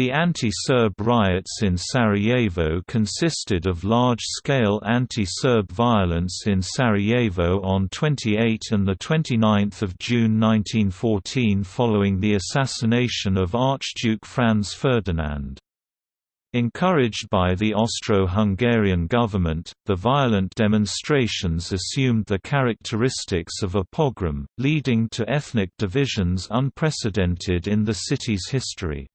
The anti-Serb riots in Sarajevo consisted of large-scale anti-Serb violence in Sarajevo on 28 and 29 June 1914 following the assassination of Archduke Franz Ferdinand. Encouraged by the Austro-Hungarian government, the violent demonstrations assumed the characteristics of a pogrom, leading to ethnic divisions unprecedented in the city's history.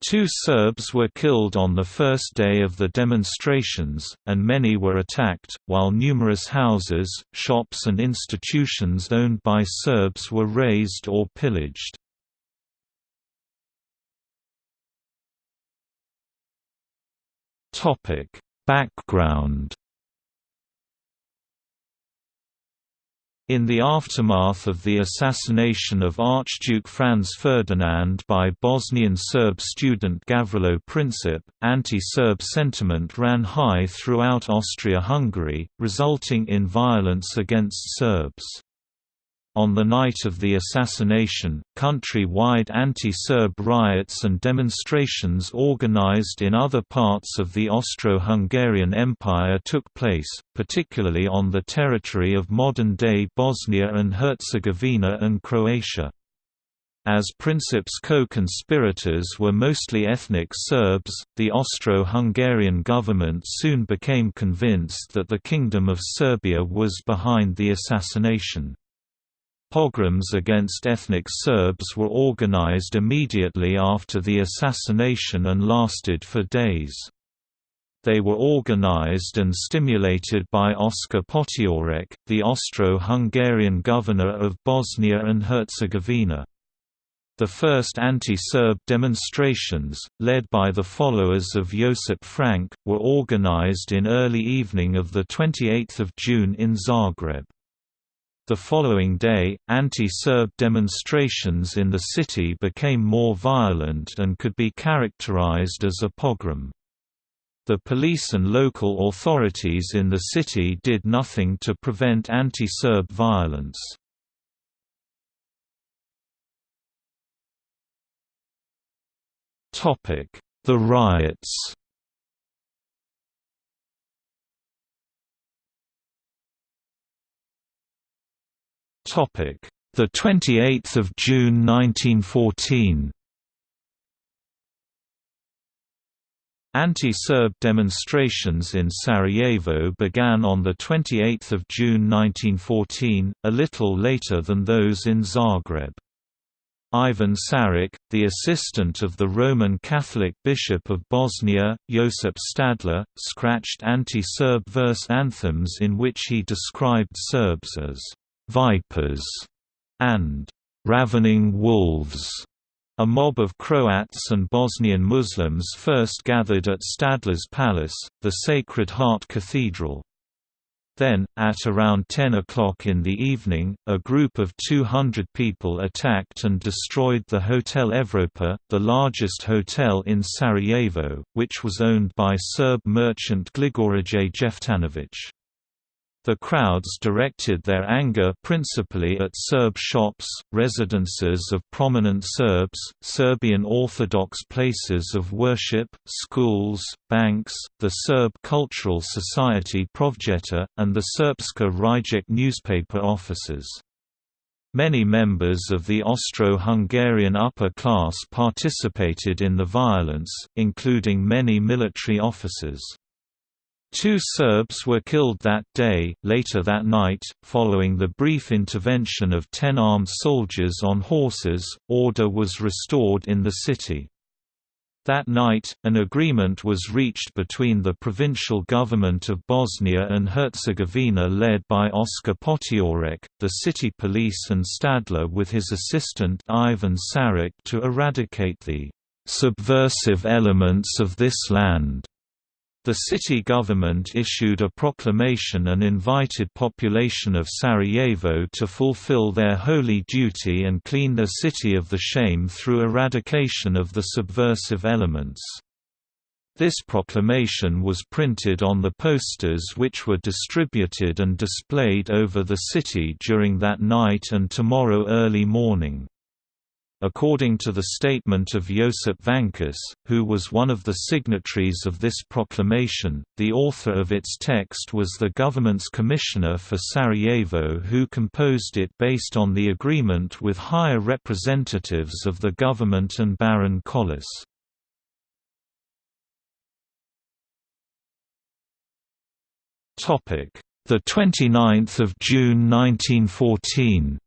Two Serbs were killed on the first day of the demonstrations, and many were attacked, while numerous houses, shops and institutions owned by Serbs were razed or pillaged. Background In the aftermath of the assassination of Archduke Franz Ferdinand by Bosnian Serb student Gavrilo Princip, anti-Serb sentiment ran high throughout Austria-Hungary, resulting in violence against Serbs. On the night of the assassination, country-wide anti-Serb riots and demonstrations organized in other parts of the Austro-Hungarian Empire took place, particularly on the territory of modern-day Bosnia and Herzegovina and Croatia. As Princip's co-conspirators were mostly ethnic Serbs, the Austro-Hungarian government soon became convinced that the Kingdom of Serbia was behind the assassination. Pogroms against ethnic Serbs were organized immediately after the assassination and lasted for days. They were organized and stimulated by Oskar Potiorek, the Austro-Hungarian governor of Bosnia and Herzegovina. The first anti-Serb demonstrations, led by the followers of Josip Frank, were organized in early evening of 28 June in Zagreb. The following day, anti-Serb demonstrations in the city became more violent and could be characterized as a pogrom. The police and local authorities in the city did nothing to prevent anti-Serb violence. The riots The 28th of June 1914. Anti-Serb demonstrations in Sarajevo began on the 28 June 1914, a little later than those in Zagreb. Ivan Saric, the assistant of the Roman Catholic Bishop of Bosnia, Josip Stadler, scratched anti-Serb verse anthems in which he described Serbs as vipers, and ravening wolves. A mob of Croats and Bosnian Muslims first gathered at Stadler's palace, the Sacred Heart Cathedral. Then, at around 10 o'clock in the evening, a group of 200 people attacked and destroyed the Hotel Evropa, the largest hotel in Sarajevo, which was owned by Serb merchant Gligorije Jeftanovic. The crowds directed their anger principally at Serb shops, residences of prominent Serbs, Serbian Orthodox places of worship, schools, banks, the Serb Cultural Society Prosvjeta, and the Srpska Riječ newspaper offices. Many members of the Austro-Hungarian upper class participated in the violence, including many military officers. Two Serbs were killed that day. Later that night, following the brief intervention of ten armed soldiers on horses, order was restored in the city. That night, an agreement was reached between the provincial government of Bosnia and Herzegovina led by Oskar Potiorek, the city police and Stadler with his assistant Ivan Saric to eradicate the subversive elements of this land. The city government issued a proclamation and invited population of Sarajevo to fulfill their holy duty and clean the city of the shame through eradication of the subversive elements. This proclamation was printed on the posters which were distributed and displayed over the city during that night and tomorrow early morning. According to the statement of Josip Vancaš, who was one of the signatories of this proclamation, the author of its text was the government's commissioner for Sarajevo who composed it based on the agreement with higher representatives of the government and Baron Collas. The 29th of June 1914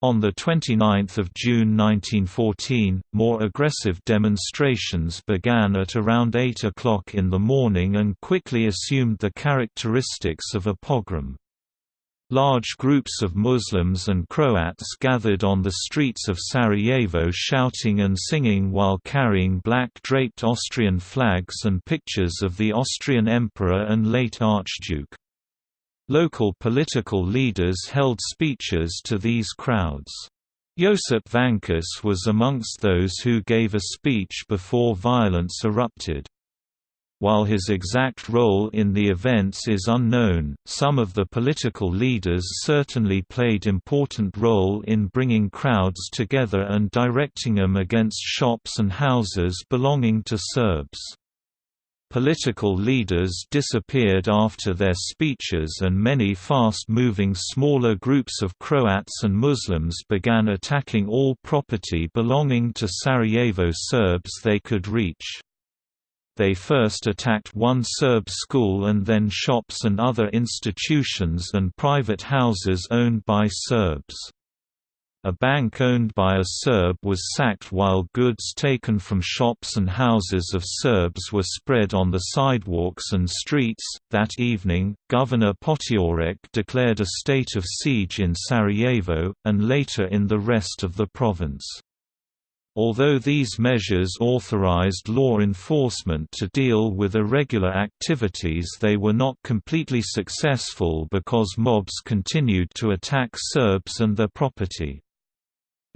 On 29 June 1914, more aggressive demonstrations began at around 8 o'clock in the morning and quickly assumed the characteristics of a pogrom. Large groups of Muslims and Croats gathered on the streets of Sarajevo shouting and singing while carrying black draped Austrian flags and pictures of the Austrian Emperor and late Archduke. Local political leaders held speeches to these crowds. Josip Vancaš was amongst those who gave a speech before violence erupted. While his exact role in the events is unknown, some of the political leaders certainly played important role in bringing crowds together and directing them against shops and houses belonging to Serbs. Political leaders disappeared after their speeches and many fast-moving smaller groups of Croats and Muslims began attacking all property belonging to Sarajevo Serbs they could reach. They first attacked one Serb school and then shops and other institutions and private houses owned by Serbs. A bank owned by a Serb was sacked while goods taken from shops and houses of Serbs were spread on the sidewalks and streets. That evening, Governor Potiorek declared a state of siege in Sarajevo, and later in the rest of the province. Although these measures authorized law enforcement to deal with irregular activities they were not completely successful because mobs continued to attack Serbs and their property.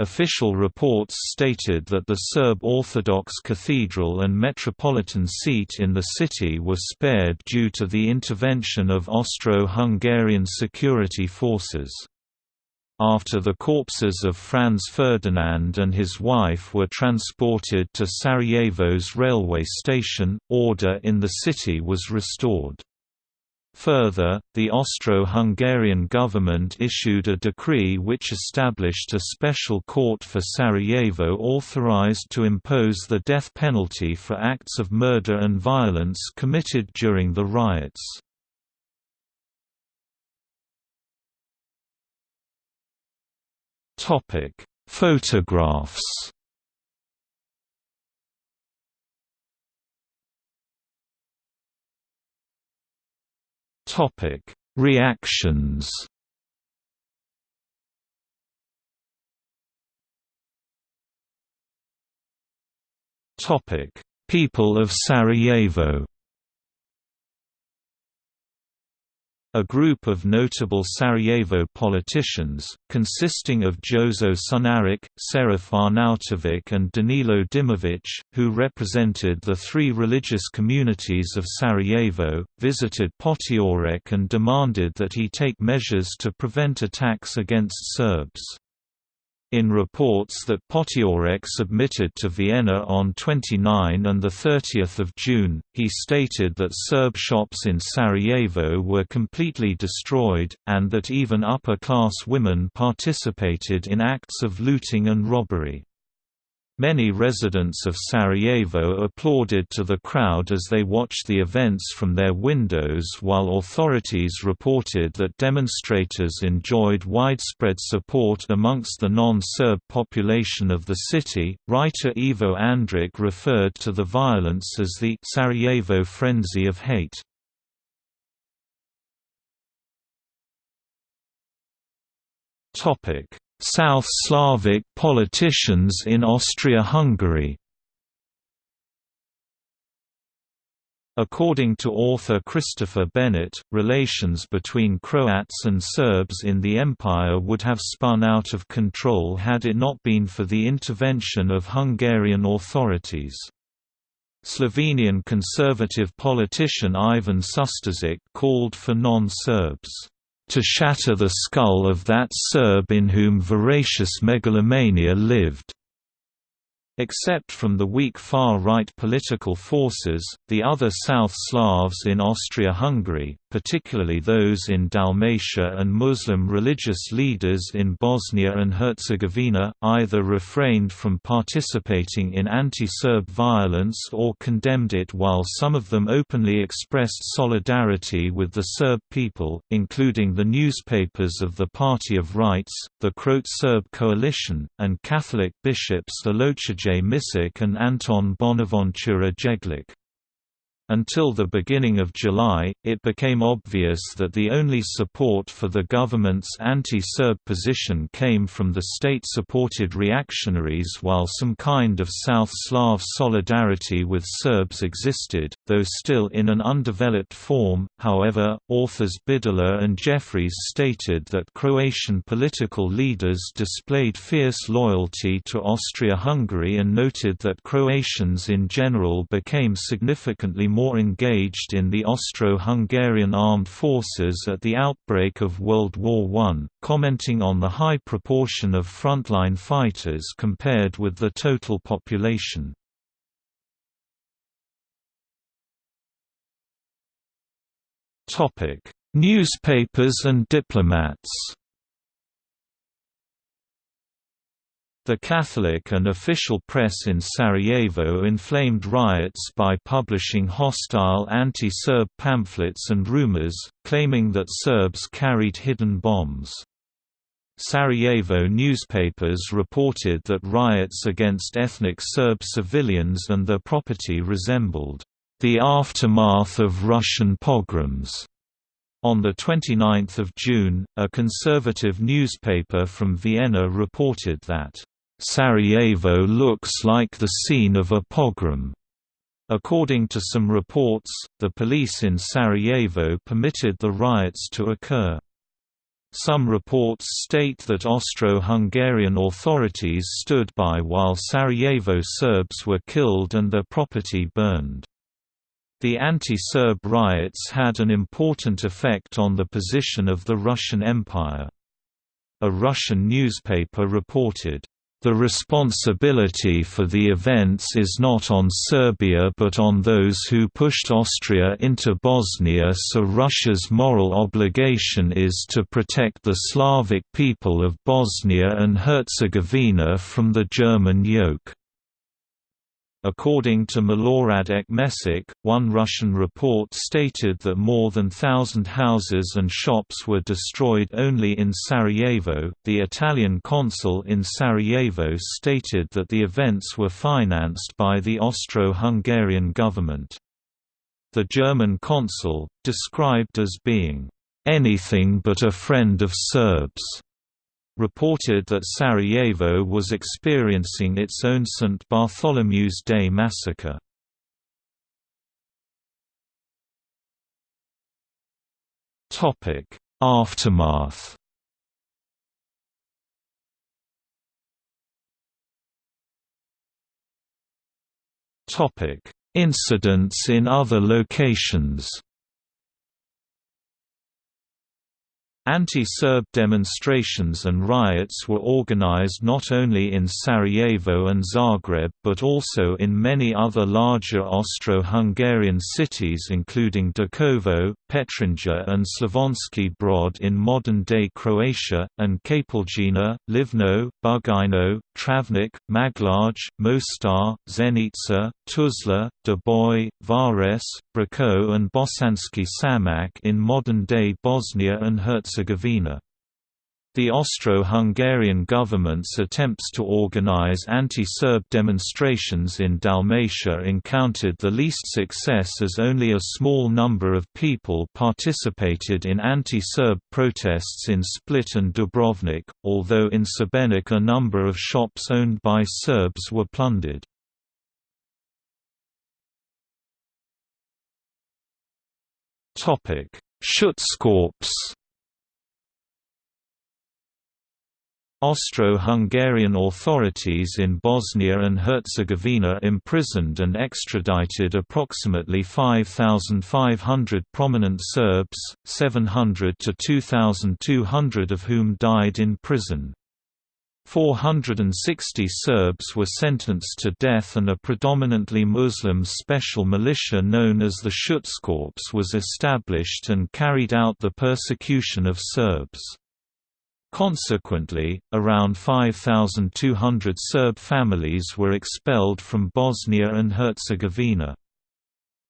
Official reports stated that the Serb Orthodox cathedral and metropolitan seat in the city were spared due to the intervention of Austro-Hungarian security forces. After the corpses of Franz Ferdinand and his wife were transported to Sarajevo's railway station, order in the city was restored. Further, the Austro-Hungarian government issued a decree which established a special court for Sarajevo authorized to impose the death penalty for acts of murder and violence committed during the riots. Photographs Topic: Reactions. Topic: People of Sarajevo. A group of notable Sarajevo politicians, consisting of Jozo Sunaric, Serif Arnautovic and Danilo Dimovic, who represented the three religious communities of Sarajevo, visited Potiorek and demanded that he take measures to prevent attacks against Serbs. In reports that Potiorek submitted to Vienna on 29 and 30 June, he stated that Serb shops in Sarajevo were completely destroyed, and that even upper-class women participated in acts of looting and robbery. Many residents of Sarajevo applauded to the crowd as they watched the events from their windows while authorities reported that demonstrators enjoyed widespread support amongst the non-Serb population of the city. Writer Ivo Andrić referred to the violence as the Sarajevo frenzy of hate. Topic: South Slavic politicians in Austria-Hungary According to author Christopher Bennett, relations between Croats and Serbs in the empire would have spun out of control had it not been for the intervention of Hungarian authorities. Slovenian conservative politician Ivan Susteršič called for non-Serbs to shatter the skull of that Serb in whom voracious megalomania lived. Except from the weak far-right political forces, the other South Slavs in Austria-Hungary, particularly those in Dalmatia and Muslim religious leaders in Bosnia and Herzegovina, either refrained from participating in anti-Serb violence or condemned it while some of them openly expressed solidarity with the Serb people, including the newspapers of the Party of Rights, the Croat Serb Coalition, and Catholic bishops Alojzije Misic and Anton Bonaventura Jeglic. Until the beginning of July, it became obvious that the only support for the government's anti-Serb position came from the state-supported reactionaries while some kind of South Slav solidarity with Serbs existed, though still in an undeveloped form. However, authors Bideleux and Jeffries stated that Croatian political leaders displayed fierce loyalty to Austria-Hungary and noted that Croatians in general became significantly more more engaged in the Austro-Hungarian armed forces at the outbreak of World War I, commenting on the high proportion of frontline fighters compared with the total population. Newspapers and diplomats The Catholic and official press in Sarajevo inflamed riots by publishing hostile anti-Serb pamphlets and rumors, claiming that Serbs carried hidden bombs. Sarajevo newspapers reported that riots against ethnic Serb civilians and their property resembled the aftermath of Russian pogroms. On 29 June, a conservative newspaper from Vienna reported that Sarajevo looks like the scene of a pogrom. According to some reports, the police in Sarajevo permitted the riots to occur. Some reports state that Austro-Hungarian authorities stood by while Sarajevo Serbs were killed and their property burned. The anti-Serb riots had an important effect on the position of the Russian Empire. A Russian newspaper reported, the responsibility for the events is not on Serbia but on those who pushed Austria into Bosnia so Russia's moral obligation is to protect the Slavic people of Bosnia and Herzegovina from the German yoke. According to Milorad Ekmesic, one Russian report stated that more than thousand houses and shops were destroyed only in Sarajevo. The Italian consul in Sarajevo stated that the events were financed by the Austro-Hungarian government. The German consul, described as being anything but a friend of Serbs, reported that Sarajevo was experiencing its own St. Bartholomew's Day massacre. Aftermath Incidents in other locations Anti-Serb demonstrations and riots were organized not only in Sarajevo and Zagreb but also in many other larger Austro-Hungarian cities including Đakovo, Petrinja and Slavonski Brod in modern-day Croatia, and Čapljina, Livno, Bugojno, Travnik, Maglaj, Mostar, Zenica, Tuzla, Doboj, Vares, Brčko and Bosanski Samak in modern-day Bosnia and Herzegovina. The Austro-Hungarian government's attempts to organize anti-Serb demonstrations in Dalmatia encountered the least success as only a small number of people participated in anti-Serb protests in Split and Dubrovnik, although in Šibenik a number of shops owned by Serbs were plundered. Schutzkorps Austro-Hungarian authorities in Bosnia and Herzegovina imprisoned and extradited approximately 5,500 prominent Serbs, 700 to 2,200 of whom died in prison. 460 Serbs were sentenced to death and a predominantly Muslim special militia known as the Schutzkorps was established and carried out the persecution of Serbs. Consequently, around 5,200 Serb families were expelled from Bosnia and Herzegovina.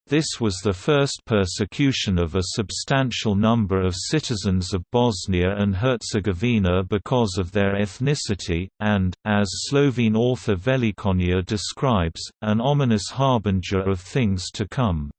This was the first persecution of a substantial number of citizens of Bosnia and Herzegovina because of their ethnicity, and, as Slovene author Velikonja describes, an ominous harbinger of things to come.